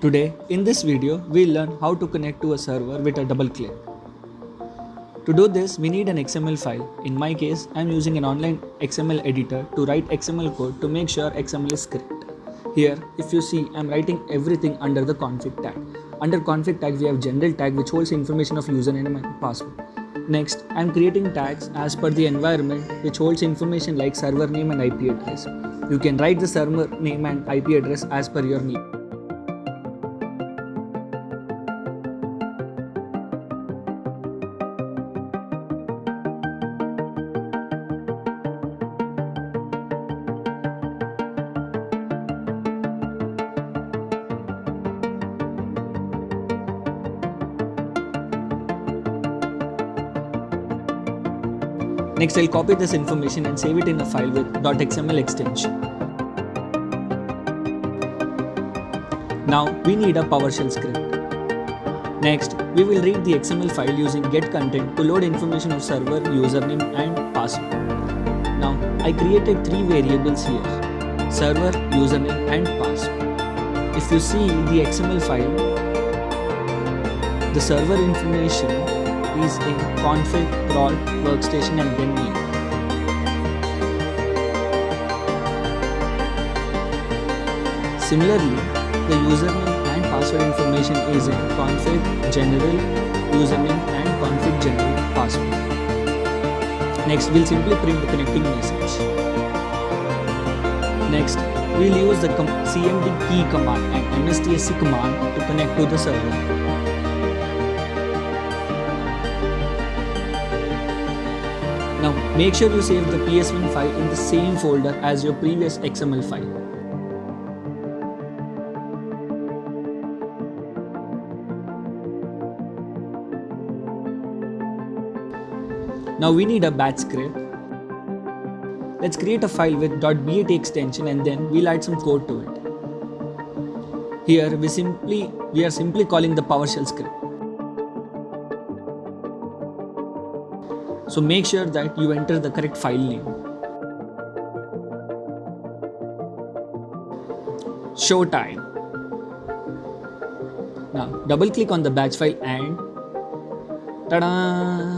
Today, in this video, we'll learn how to connect to a server with a double click. To do this, we need an XML file. In my case, I'm using an online XML editor to write XML code to make sure XML is correct. Here, if you see, I'm writing everything under the config tag. Under config tag, we have general tag which holds information of username and password. Next, I'm creating tags as per the environment which holds information like server name and IP address. You can write the server name and IP address as per your need. Next, I'll copy this information and save it in a file with .xml extension. Now, we need a PowerShell script. Next, we will read the XML file using getContent to load information of server, username and password. Now, I created three variables here, server, username and password. If you see the XML file, the server information is in config, prod, workstation and name. Similarly, the username and password information is in config, general, username and config general password. Next, we'll simply print the connecting message. Next, we'll use the cmd key command and mstsc command to connect to the server. Now make sure you save the PS1 file in the same folder as your previous XML file. Now we need a batch script. Let's create a file with .bat extension and then we'll add some code to it. Here we simply we are simply calling the PowerShell script. So make sure that you enter the correct file name. Show time. Now double click on the batch file and tada!